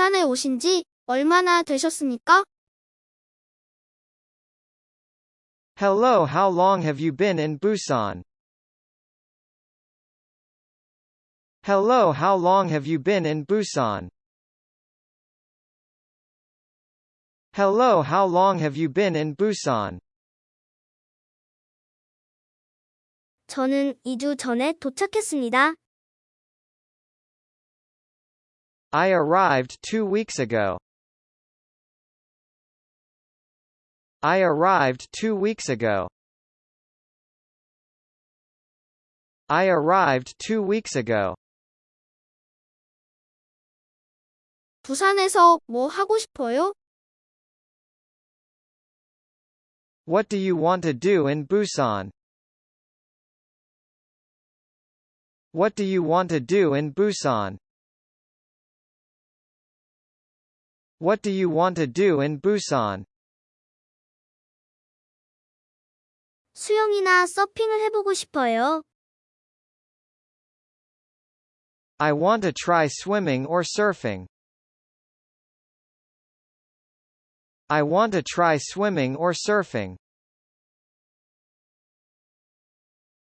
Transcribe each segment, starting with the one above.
부산에 오신 지 얼마나 되셨습니까? Hello, how long have you been in Busan? Hello, how long have you been in Busan? Hello, how long have you been in Busan? 저는 2주 전에 도착했습니다. I arrived two weeks ago. I arrived two weeks ago. I arrived two weeks ago. 부산에서 뭐 하고 싶어요? What do you want to do in Busan? What do you want to do in Busan? What do you want to do in Busan? 수영이나 서핑을 해보고 싶어요. I want to try swimming or surfing. I want to try swimming or surfing.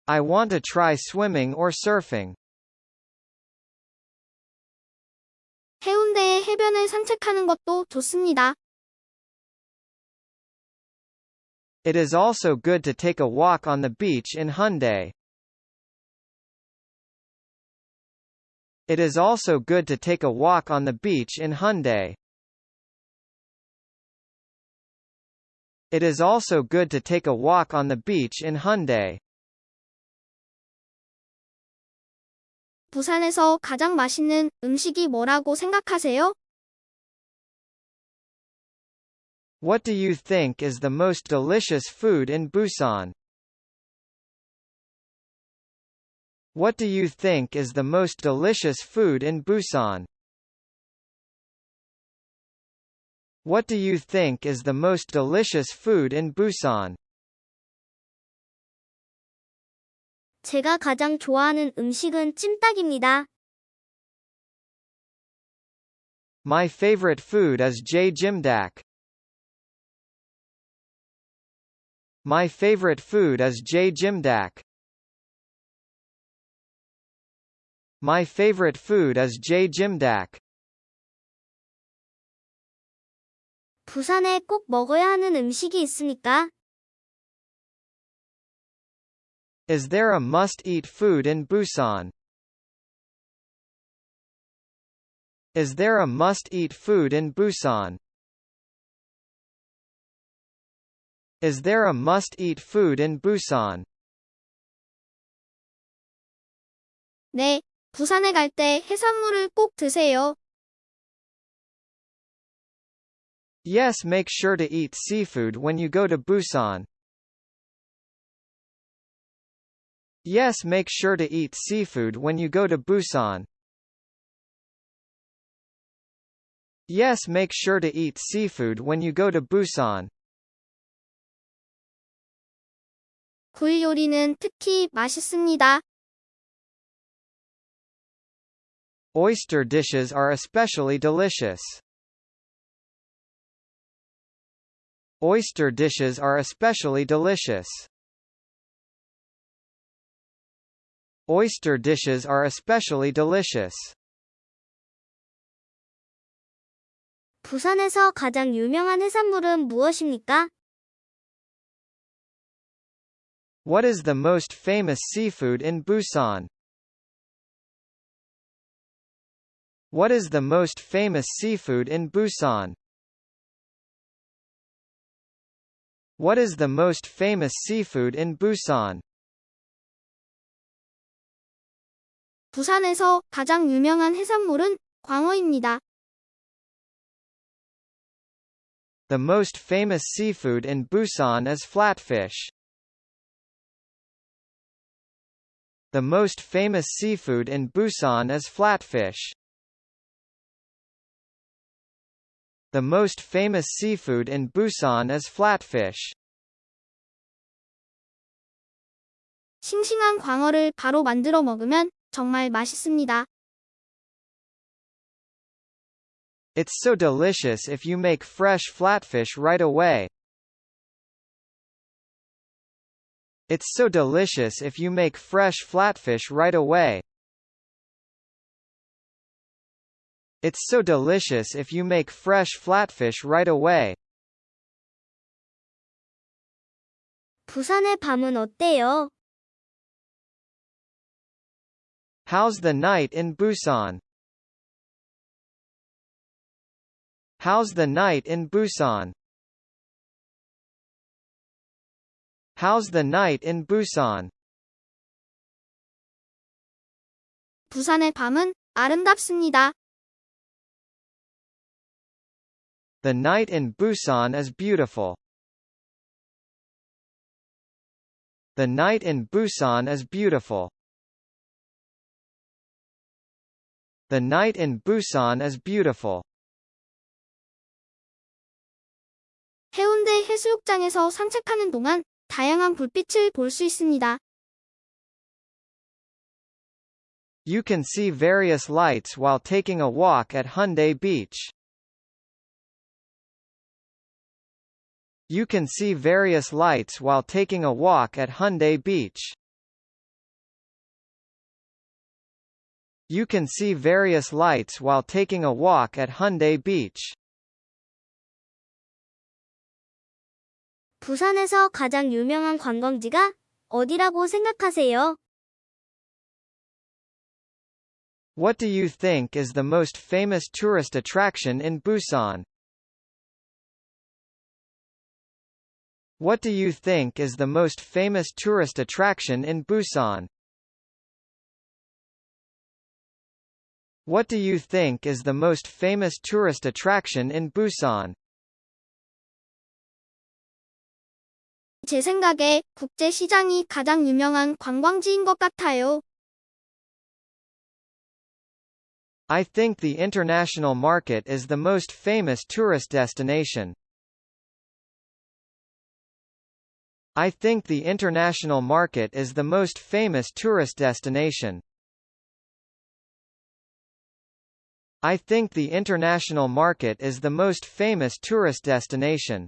I want to try swimming or surfing. 해운대의 해변을 산책하는 것도 좋습니다. It is also good to take a walk on the beach in Haeundae. It is also good to take a walk on the beach in Haeundae. It is also good to take a walk on the beach in Haeundae. 부산에서 가장 맛있는 음식이 뭐라고 생각하세요? What do you think is the most delicious food in Busan? What do you think is the most delicious food in Busan? What do you think is the most delicious food in Busan? 제가 가장 좋아하는 음식은 찜닭입니다. My favorite food is jjimdak. My favorite food is jjimdak. My favorite food is jjimdak. 부산에 꼭 먹어야 하는 음식이 있습니까? Is there a must-eat food in Busan? Is there a must-eat food in Busan? Is there a must-eat food in Busan? 네, 부산에 갈 때 해산물을 꼭 드세요. Yes, make sure to eat seafood when you go to Busan. Yes, make sure to eat seafood when you go to Busan. Yes, make sure to eat seafood when you go to Busan. 굴 요리는 특히 맛있습니다. Oyster dishes are especially delicious. Oyster dishes are especially delicious. Oyster dishes are especially delicious. 부산에서 가장 유명한 해산물은 무엇입니까? What is the most famous seafood in Busan? What is the most famous seafood in Busan? What is the most famous seafood in Busan? 부산에서 가장 유명한 해산물은 광어입니다. The most famous seafood in Busan is flatfish. The most famous seafood in Busan is flatfish. The most famous seafood in Busan is flatfish. 싱싱한 광어를 바로 만들어 먹으면 정말 맛있습니다. It's so delicious if you make fresh flatfish right away. It's so delicious if you make fresh flatfish right away. It's so delicious if you make fresh flatfish right away. 부산의 밤은 어때요? How's the night in Busan? How's the night in Busan? How's the night in Busan? 부산의 밤은 아름답습니다. The night in Busan is beautiful. The night in Busan is beautiful. The night in Busan is beautiful. 해운대 해수욕장에서 산책하는 동안 다양한 불빛을 있습니다. You can see various lights while taking a walk at Haeundae Beach. You can see various lights while taking a walk at Haeundae Beach. You can see various lights while taking a walk at Haeundae Beach. 부산에서 가장 유명한 관광지가 어디라고 생각하세요? What do you think is the most famous tourist attraction in Busan? What do you think is the most famous tourist attraction in Busan? What do you think is the most famous tourist attraction in Busan? 제 생각에 국제 시장이 가장 유명한 관광지인 것 같아요. I think the international market is the most famous tourist destination. I think the international market is the most famous tourist destination. I think the international market is the most famous tourist destination.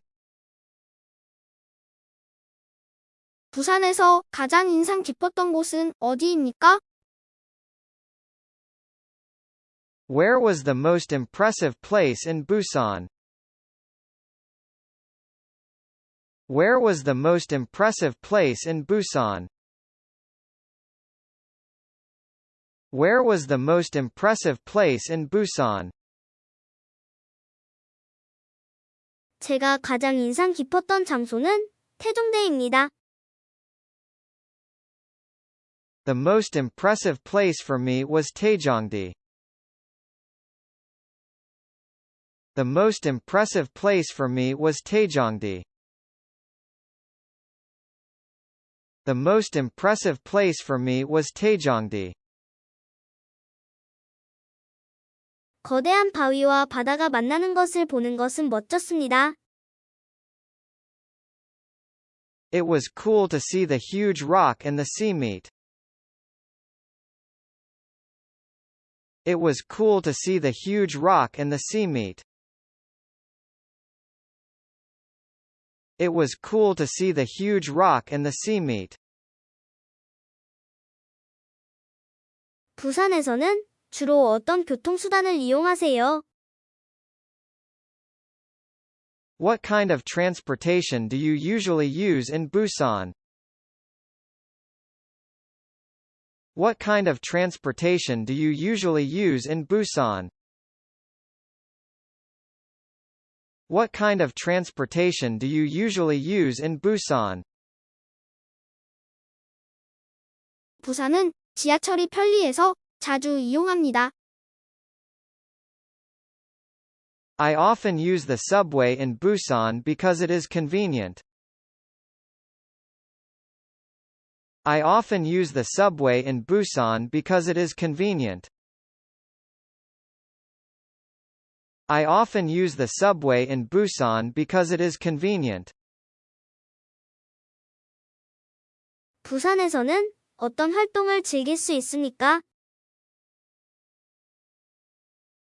부산에서 가장 인상 깊었던 곳은 어디입니까? Where was the most impressive place in Busan? Where was the most impressive place in Busan? Where was the most impressive place in Busan? 제가 가장 인상 깊었던 장소는 태종대입니다. The most impressive place for me was Taejongdi. The most impressive place for me was Taejongdi. The most impressive place for me was Taejongdi. 거대한 바위와 바다가 만나는 것을 보는 것은 멋졌습니다. It was cool to see the huge rock and the sea meet. It was cool to see the huge rock and the sea meet. It was cool to see the huge rock and the sea meet. 부산에서는 주로 어떤 교통수단을 이용하세요? What kind of transportation do you usually use in Busan? What kind of transportation do you usually use in Busan? What kind of transportation do you usually use in Busan? 부산은 지하철이 편리해서 자주 이용합니다. I often use the subway in Busan because it is convenient. I often use the subway in Busan because it is convenient. I often use the subway in Busan because it is convenient. 부산에서는 어떤 활동을 즐길 수 있습니까?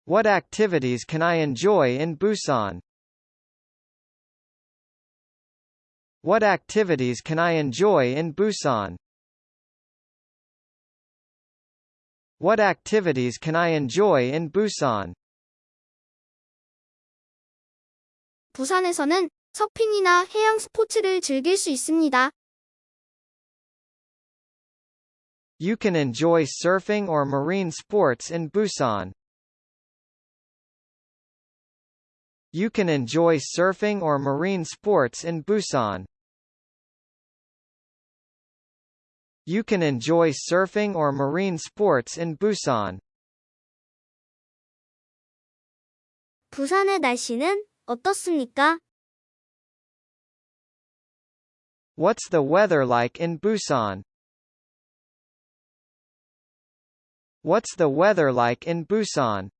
What activities can I enjoy in Busan? What activities can I enjoy in Busan? What activities can I enjoy in Busan? 부산에서는 서핑이나 해양 스포츠를 즐길 수 있습니다. You can enjoy surfing or marine sports in Busan. You can enjoy surfing or marine sports in Busan. You can enjoy surfing or marine sports in Busan. 부산의 날씨는 어떻습니까? What's the weather like in Busan? What's the weather like in Busan?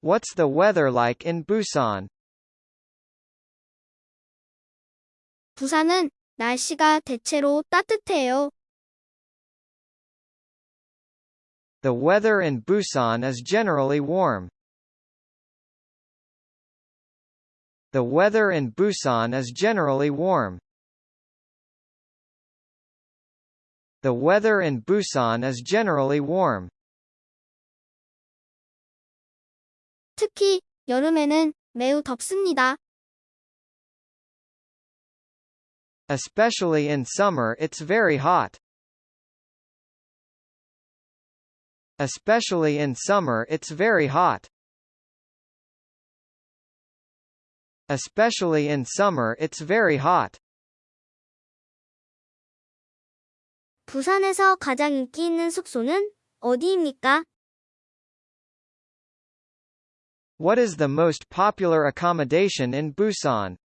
What's the weather like in Busan? 부산은 날씨가 대체로 따뜻해요. The weather in Busan is generally warm. The weather in Busan is generally warm. The weather in Busan is generally warm. 특히 여름에는 매우 덥습니다. Especially in summer it's very hot. Especially in summer it's very hot. Especially in summer it's very hot. 부산에서 가장 인기 있는 숙소는 어디입니까? What is the most popular accommodation in Busan?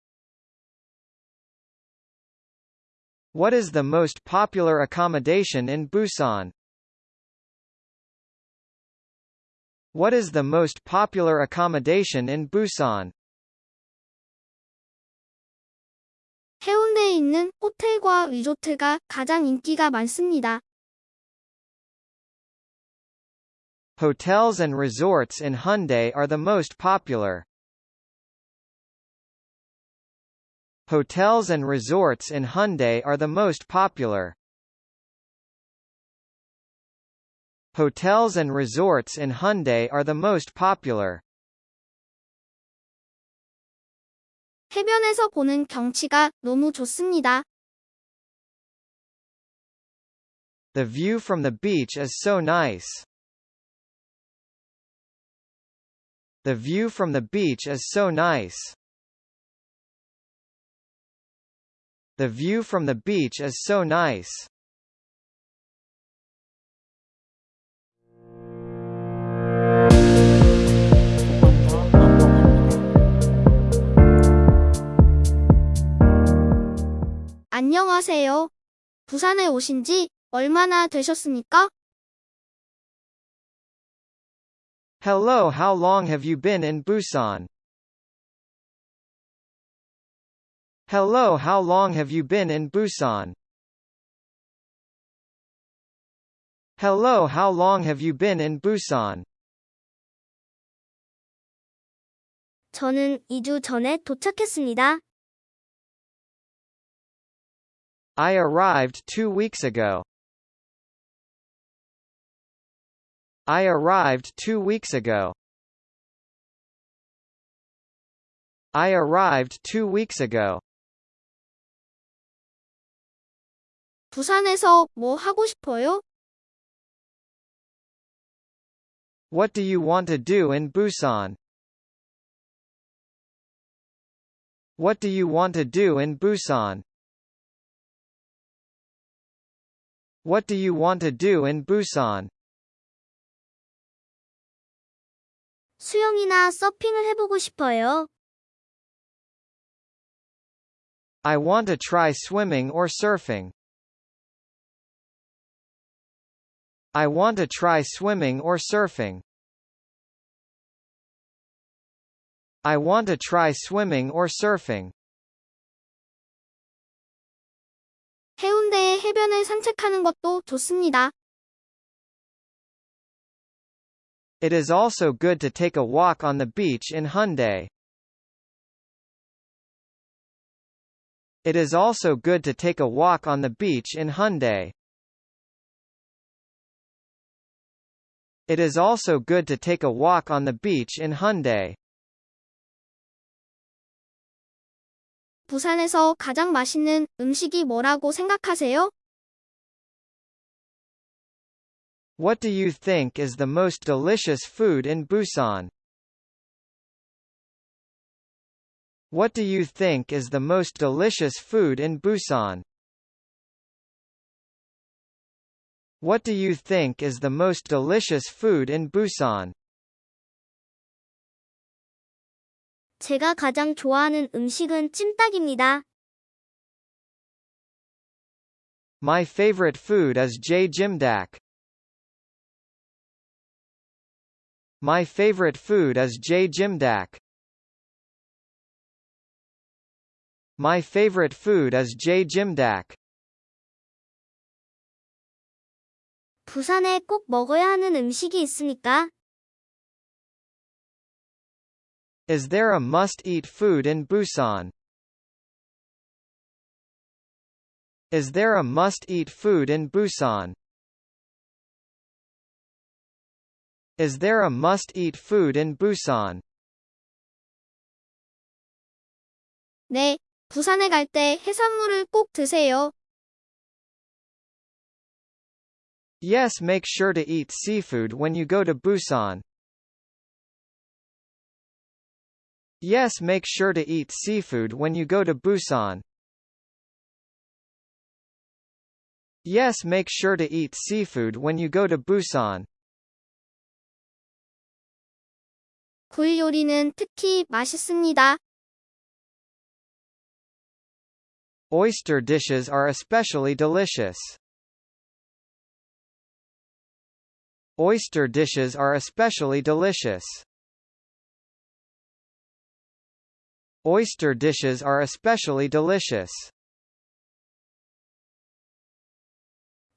What is the most popular accommodation in Busan? What is the most popular accommodation in Busan? 해운대에 있는 호텔과 리조트가 가장 인기가 많습니다. Hotels and resorts in Haeundae are the most popular. Hotels and resorts in Haeundae are the most popular. Hotels and resorts in Haeundae are the most popular. 해변에서 보는 경치가 너무 좋습니다. The view from the beach is so nice. The view from the beach is so nice. The view from the beach is so nice. 안녕하세요. 부산에 오신 지 얼마나 되셨습니까? Hello, how long have you been in Busan? Hello, how long have you been in Busan? Hello, how long have you been in Busan? 저는 2주 전에 도착했습니다. I arrived two weeks ago. I arrived two weeks ago. I arrived two weeks ago. 부산에서 뭐 하고 싶어요? What do you want to do in Busan? What do you want to do in Busan? What do you want to do in Busan? 수영이나 서핑을 해보고 싶어요. I want to try swimming or surfing. I want to try swimming or surfing. I want to try swimming or surfing. 해운대의 해변을 산책하는 것도 좋습니다. It is also good to take a walk on the beach in Haeundae. It is also good to take a walk on the beach in Haeundae. It is also good to take a walk on the beach in Haeundae. 부산에서 가장 맛있는 음식이 뭐라고 생각하세요? What do you think is the most delicious food in Busan? What do you think is the most delicious food in Busan? What do you think is the most delicious food in Busan? 제가 가장 좋아하는 음식은 찜닭입니다. My favorite food is jjimdak. My favorite food is jjimdak. My favorite food is jjimdak. 부산에 꼭 먹어야 하는 음식이 있습니까? Is there a must-eat food in Busan? Is there a must-eat food in Busan? Is there a must-eat food in Busan? 네, 부산에 갈 때 해산물을 꼭 드세요. Yes make sure to eat seafood when you go to Busan. Yes make sure to eat seafood when you go to Busan. Yes make sure to eat seafood when you go to Busan. 굴 요리는 특히 맛있습니다. Oyster dishes are especially delicious. Oyster dishes are especially delicious. Oyster dishes are especially delicious.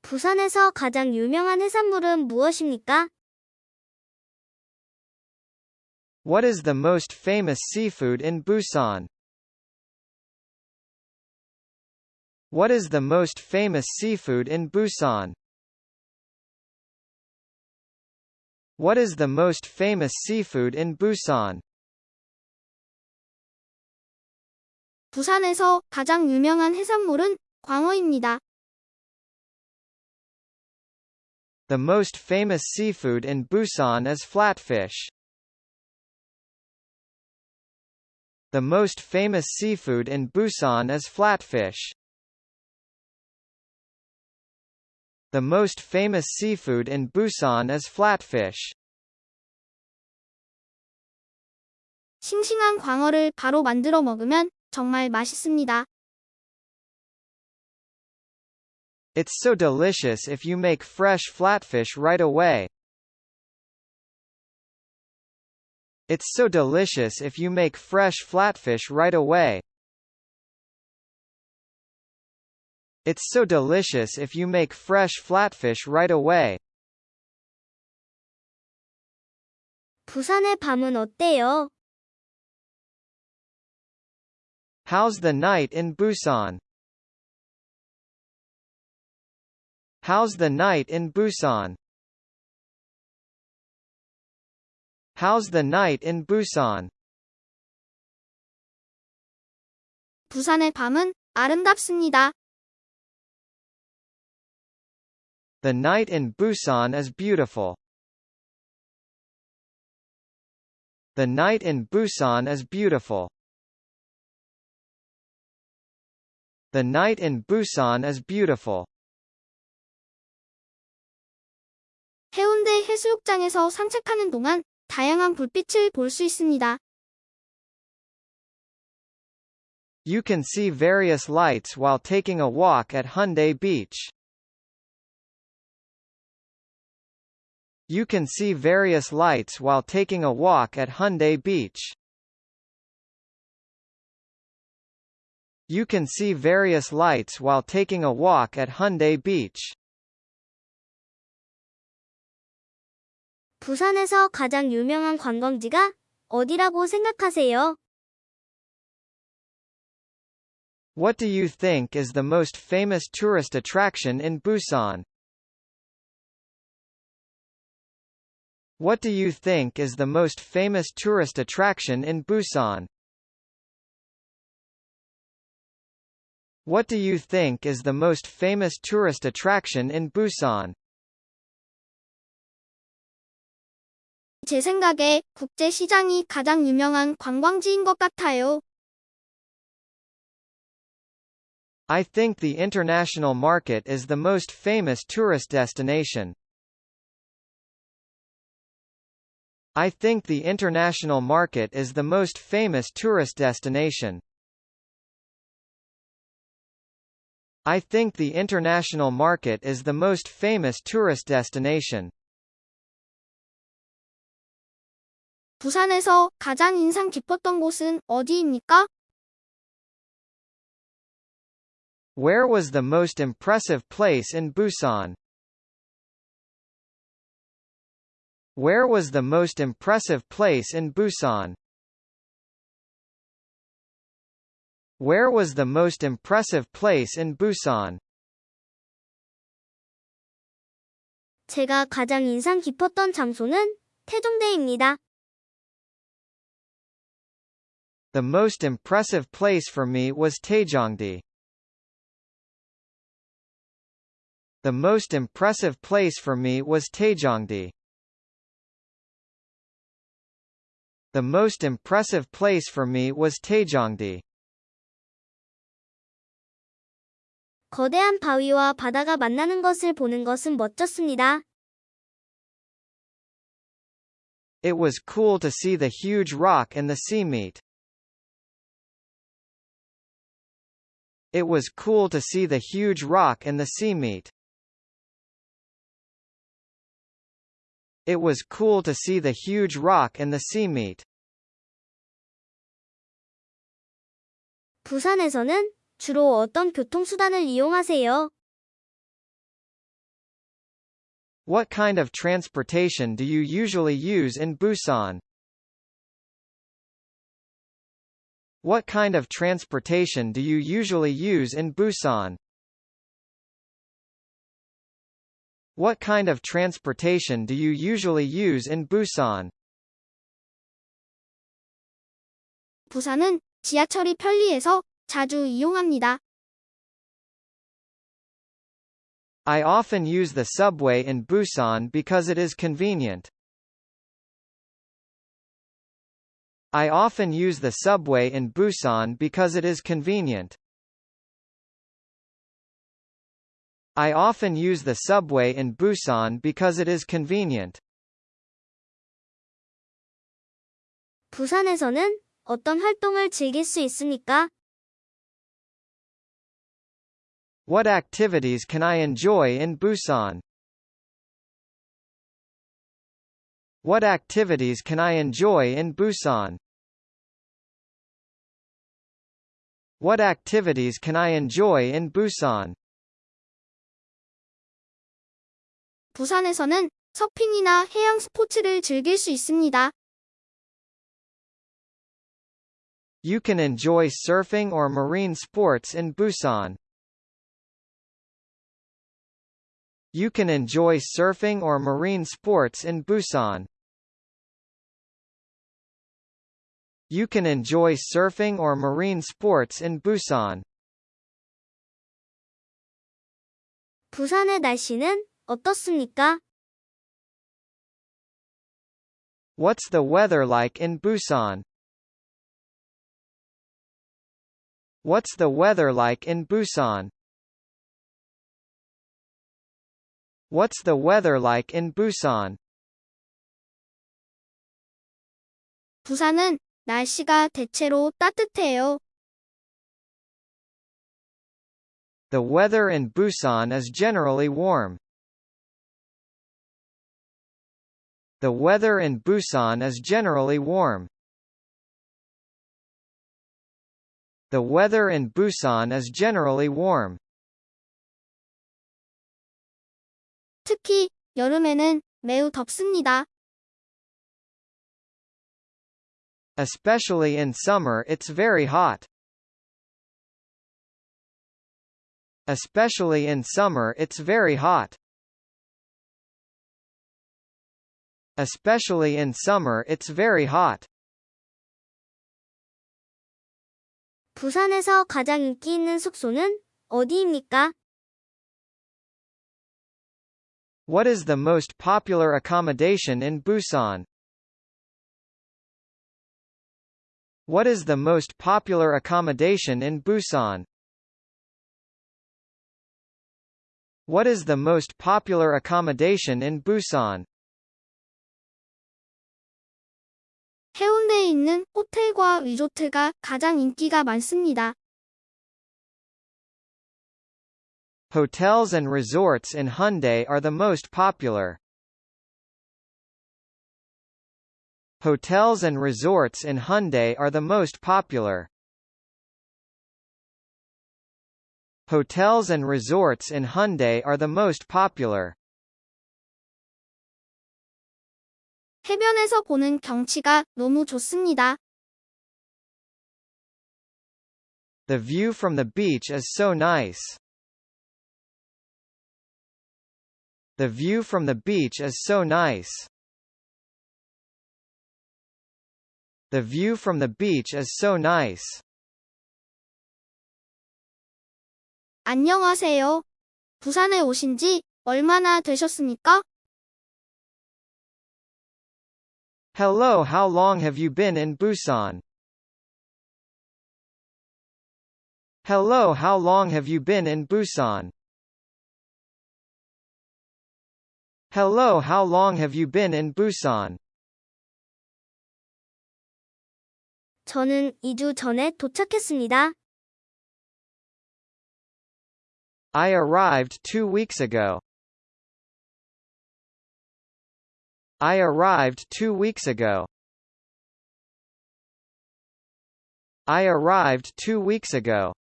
부산에서 가장 유명한 해산물은 무엇입니까? What is the most famous seafood in Busan? What is the most famous seafood in Busan? What is the most famous seafood in Busan? 부산에서 가장 유명한 해산물은 광어입니다. The most famous seafood in Busan is flatfish. The most famous seafood in Busan is flatfish. The most famous seafood in Busan is flatfish. 싱싱한 광어를 바로 만들어 먹으면 정말 맛있습니다. It's so delicious if you make fresh flatfish right away. It's so delicious if you make fresh flatfish right away. It's so delicious if you make fresh flatfish right away. 부산의 밤은 어때요? How's the night in Busan? How's the night in Busan? How's the night in Busan? 부산의 밤은 아름답습니다. The night in Busan is beautiful. The night in Busan is beautiful. The night in Busan is beautiful. 해운대 해수욕장에서 산책하는 동안 다양한 불빛을 있습니다. You can see various lights while taking a walk at Haeundae Beach. You can see various lights while taking a walk at Haeundae Beach. You can see various lights while taking a walk at Haeundae Beach. 부산에서 가장 유명한 관광지가 어디라고 생각하세요? What do you think is the most famous tourist attraction in Busan? What do you think is the most famous tourist attraction in Busan? What do you think is the most famous tourist attraction in Busan? 제 생각에 국제 시장이 가장 유명한 관광지인 것 같아요. I think the international market is the most famous tourist destination. I think the international market is the most famous tourist destination. I think the international market is the most famous tourist destination. 부산에서 가장 인상 깊었던 곳은 어디입니까? Where was the most impressive place in Busan? Where was the most impressive place in Busan? Where was the most impressive place in Busan? 제가 가장 인상 깊었던 장소는 태종대입니다. The most impressive place for me was Taejongdae. The most impressive place for me was Taejongdae. The most impressive place for me was Taejongdae. 거대한 바위와 바다가 만나는 것을 보는 것은 멋졌습니다. It was cool to see the huge rock and the sea meet. It was cool to see the huge rock and the sea meet. It was cool to see the huge rock and the sea meet. 부산에서는 주로 어떤 교통수단을 이용하세요? What kind of transportation do you usually use in Busan? What kind of transportation do you usually use in Busan? What kind of transportation do you usually use in Busan? 부산은 지하철이 편리해서 자주 이용합니다. I often use the subway in Busan because it is convenient. I often use the subway in Busan because it is convenient. I often use the subway in Busan because it is convenient. 부산에서는 어떤 활동을 즐길 수 있습니까? What activities can I enjoy in Busan? What activities can I enjoy in Busan? What activities can I enjoy in Busan? 부산에서는 서핑이나 해양 스포츠를 즐길 수 있습니다. You can enjoy surfing or marine sports in Busan. You can enjoy surfing or marine sports in Busan. You can enjoy surfing or marine sports in Busan. 부산의 날씨는 어떻습니까? What's the weather like in Busan? What's the weather like in Busan? What's the weather like in Busan? 부산은 날씨가 대체로 따뜻해요. The weather in Busan is generally warm. The weather in Busan is generally warm. The weather in Busan is generally warm. 특히 여름에는 매우 덥습니다. Especially in summer it's very hot. Especially in summer it's very hot. Especially in summer it's very hot. 부산에서 가장 인기 있는 숙소는 어디입니까? What is the most popular accommodation in Busan? What is the most popular accommodation in Busan? What is the most popular accommodation in Busan? 해운대에 있는 호텔과 리조트가 가장 인기가 많습니다. Hotels and resorts in Haeundae are the most popular. Hotels and resorts in Haeundae are the most popular. Hotels and resorts in Haeundae are the most popular. 해변에서 보는 경치가 너무 좋습니다. The view from the beach is so nice. The view from the beach is so nice. The view from the beach is so nice. 안녕하세요. 부산에 오신 지 얼마나 되셨습니까? Hello how long have you been in Busan? Hello how long have you been in Busan? Hello how long have you been in Busan? 저는 2주 전에 도착했습니다. I arrived two weeks ago. I arrived two weeks ago. I arrived two weeks ago.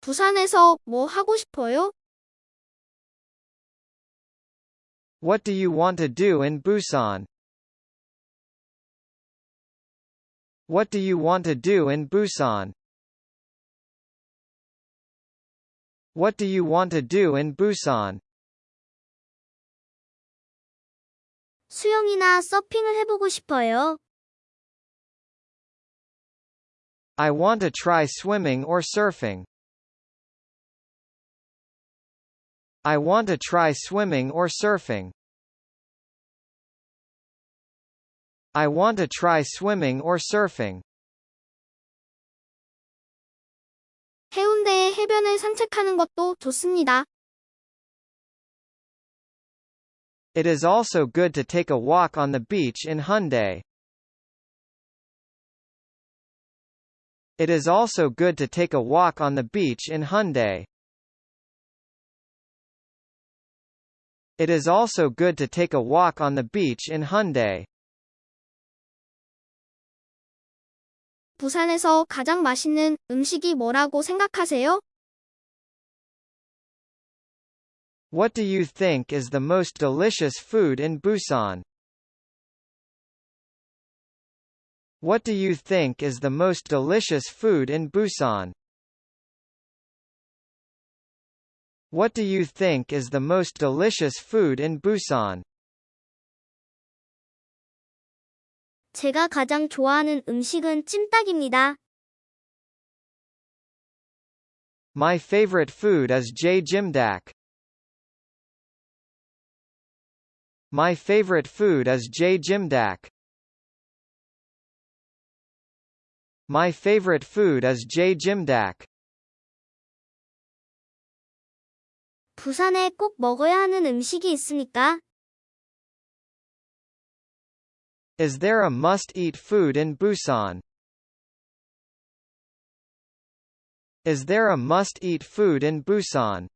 부산에서 뭐 하고 싶어요? What do you want to do in Busan? What do you want to do in Busan? What do you want to do in Busan? 수영이나 서핑을 해보고 싶어요. I want to try swimming or surfing. I want to try swimming or surfing. I want to try swimming or surfing. 해운대의 해변을 산책하는 것도 좋습니다. It is also good to take a walk on the beach in Haeundae. It is also good to take a walk on the beach in Haeundae. It is also good to take a walk on the beach in Haeundae. 부산에서 가장 맛있는 음식이 뭐라고 생각하세요? What do you think is the most delicious food in Busan? What do you think is the most delicious food in Busan? What do you think is the most delicious food in Busan? 제가 가장 좋아하는 음식은 찜닭입니다. My favorite food is jjimdak. My favorite food is jjimdak. My favorite food is jjimdak. 부산에 꼭 먹어야 하는 음식이 있으니까 Is there a must-eat food in Busan? Is there a must-eat food in Busan?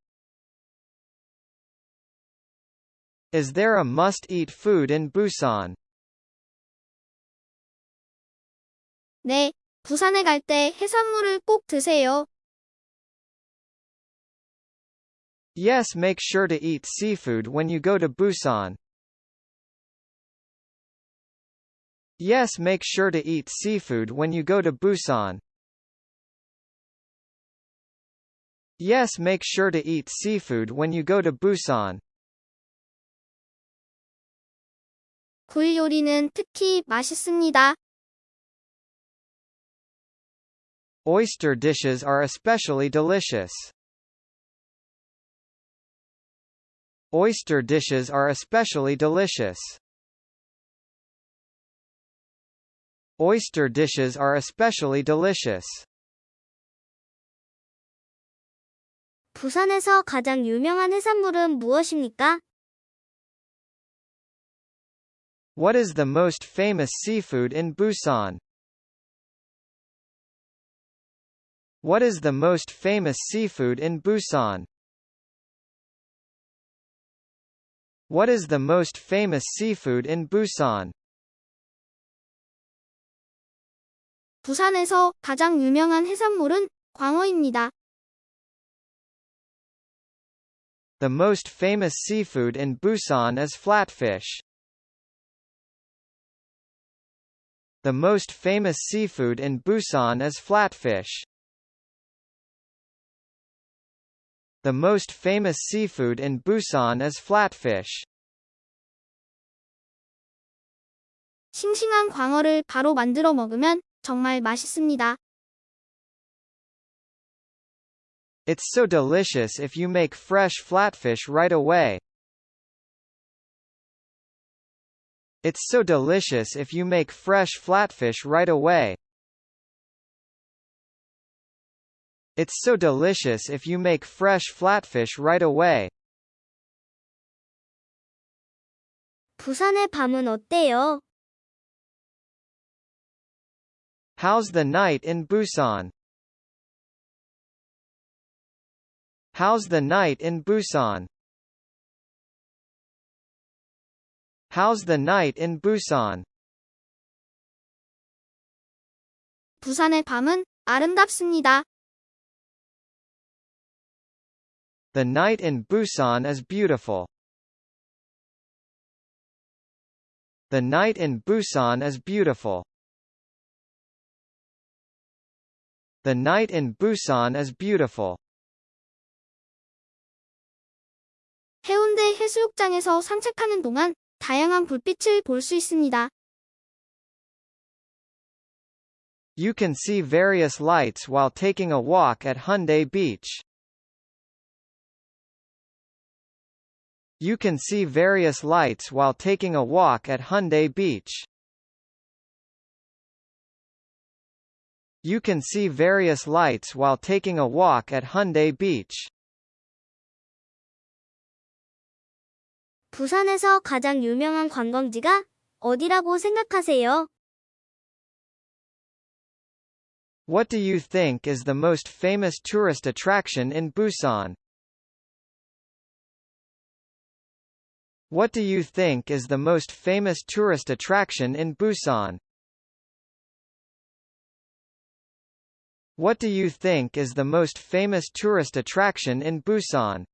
Is there a must-eat food in Busan? 네, 네, 부산에 갈 때 해산물을 꼭 드세요. Yes, make sure to eat seafood when you go to Busan. Yes, make sure to eat seafood when you go to Busan. Yes, make sure to eat seafood when you go to Busan. 굴 요리는 특히 맛있습니다. Oyster dishes are especially delicious. Oyster dishes are especially delicious. Oyster dishes are especially delicious. 부산에서 가장 유명한 해산물은 무엇입니까? What is the most famous seafood in Busan? What is the most famous seafood in Busan? What is the most famous seafood in Busan? 부산에서 가장 유명한 해산물은 광어입니다. The most famous seafood in Busan is flatfish. The most famous seafood in Busan is flatfish. The most famous seafood in Busan is flatfish. 싱싱한 광어를 바로 만들어 먹으면 정말 맛있습니다. It's so delicious if you make fresh flatfish right away. It's so delicious if you make fresh flatfish right away. It's so delicious if you make fresh flatfish right away. 부산의 밤은 어때요? How's the night in Busan? How's the night in Busan? How's the night in Busan? 부산의 밤은 아름답습니다. The night in Busan is beautiful. The night in Busan is beautiful. The night in Busan is beautiful. 해운대 해수욕장에서 산책하는 동안 다양한 불빛을 있습니다. You can see various lights while taking a walk at Haeundae Beach. You can see various lights while taking a walk at Haeundae Beach. You can see various lights while taking a walk at Haeundae Beach. 부산에서 가장 유명한 관광지가 어디라고 생각하세요? What do you think is the most famous tourist attraction in Busan? What do you think is the most famous tourist attraction in Busan? What do you think is the most famous tourist attraction in Busan?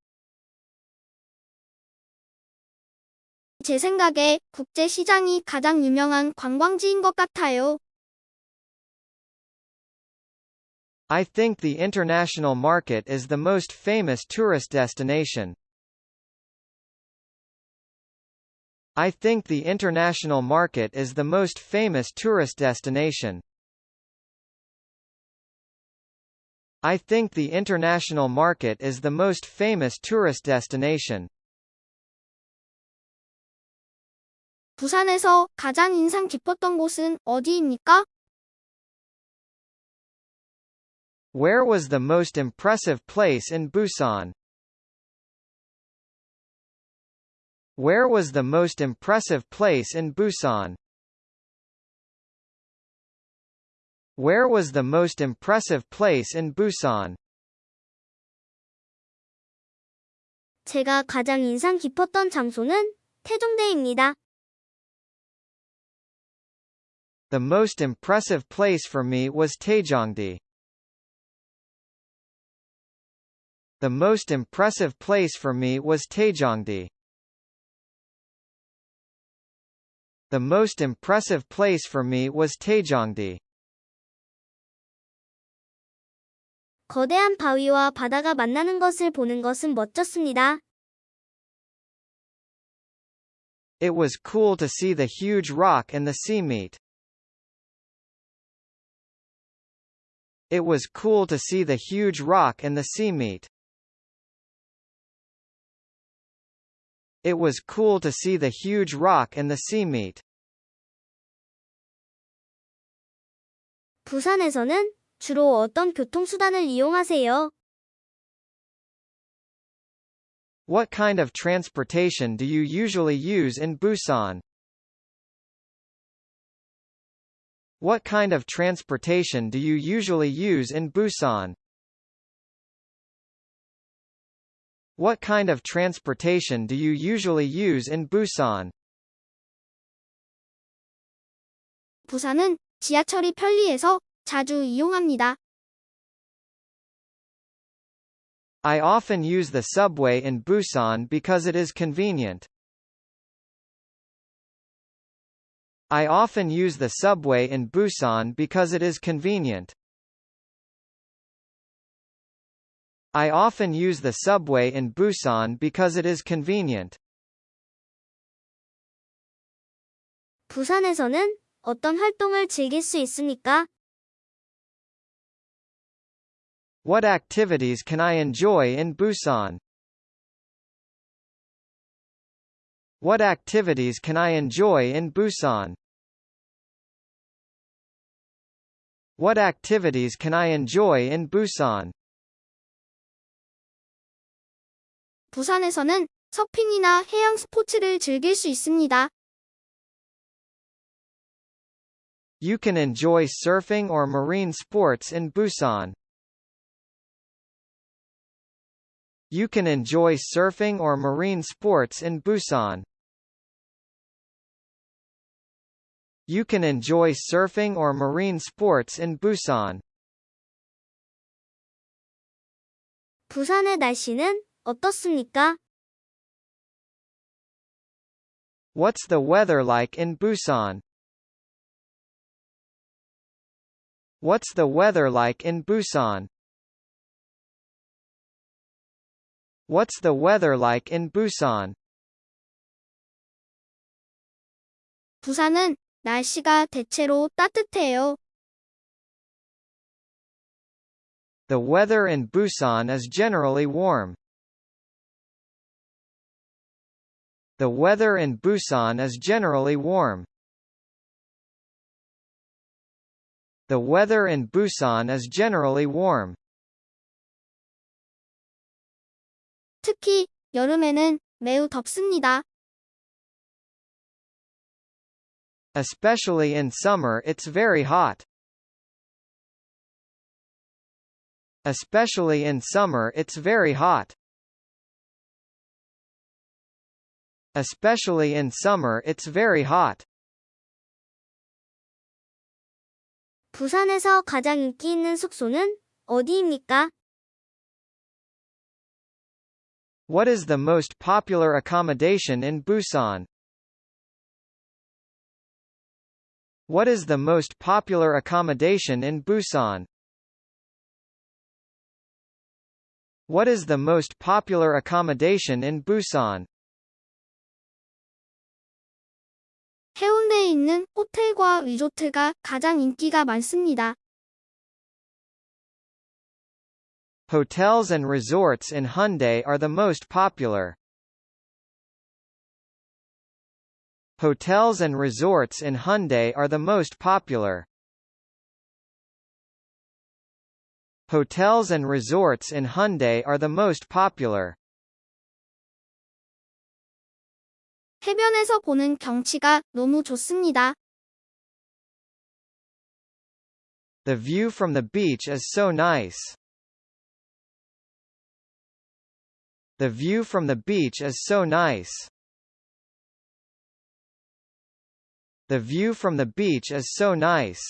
제 생각에 국제 시장이 가장 유명한 관광지인 것 같아요. I think the international market is the most famous tourist destination. I think the international market is the most famous tourist destination. I think the international market is the most famous tourist destination. 부산에서 가장 인상 깊었던 곳은 어디입니까? Where was the most impressive place in Busan? Where was the most impressive place in Busan? Where was the most impressive place in Busan? 제가 가장 인상 깊었던 장소는 태종대입니다. The most impressive place for me was Taejongdi. The most impressive place for me was Taejongdi. The most impressive place for me was Taejongdi. 거대한 바위와 바다가 만나는 것을 보는 것은 멋졌습니다. It was cool to see the huge rock and the sea meet. It was cool to see the huge rock and the sea meet. It was cool to see the huge rock and the sea meet. 부산에서는 주로 어떤 교통수단을 이용하세요? What kind of transportation do you usually use in Busan? What kind of transportation do you usually use in Busan? What kind of transportation do you usually use in Busan? 부산은 지하철이 편리해서 자주 이용합니다. I often use the subway in Busan because it is convenient. I often use the subway in Busan because it is convenient. I often use the subway in Busan because it is convenient. 부산에서는 어떤 활동을 즐길 수 있습니까? What activities can I enjoy in Busan? What activities can I enjoy in Busan? What activities can I enjoy in Busan? 부산에서는 서핑이나 해양 스포츠를 즐길 수 있습니다. You can enjoy surfing or marine sports in Busan. You can enjoy surfing or marine sports in Busan. You can enjoy surfing or marine sports in Busan. 부산의 날씨는 어떻습니까? What's the weather like in Busan? What's the weather like in Busan? What's the weather like in Busan? 부산은 날씨가 대체로 따뜻해요. The weather in Busan is generally warm. The weather in Busan is generally warm. The weather in Busan is generally warm. 특히 여름에는 매우 덥습니다. Especially in summer it's very hot. Especially in summer it's very hot. Especially in summer it's very hot. 부산에서 가장 인기 있는 숙소는 어디입니까? What is the most popular accommodation in Busan? What is the most popular accommodation in Busan? What is the most popular accommodation in Busan? 해운대에 있는 호텔과 리조트가 가장 인기가 많습니다. Hotels and resorts in Haeundae are the most popular. Hotels and resorts in Haeundae are the most popular. Hotels and resorts in Haeundae are the most popular. 해변에서 보는 경치가 너무 좋습니다. The view from the beach is so nice. The view from the beach is so nice. The view from the beach is so nice.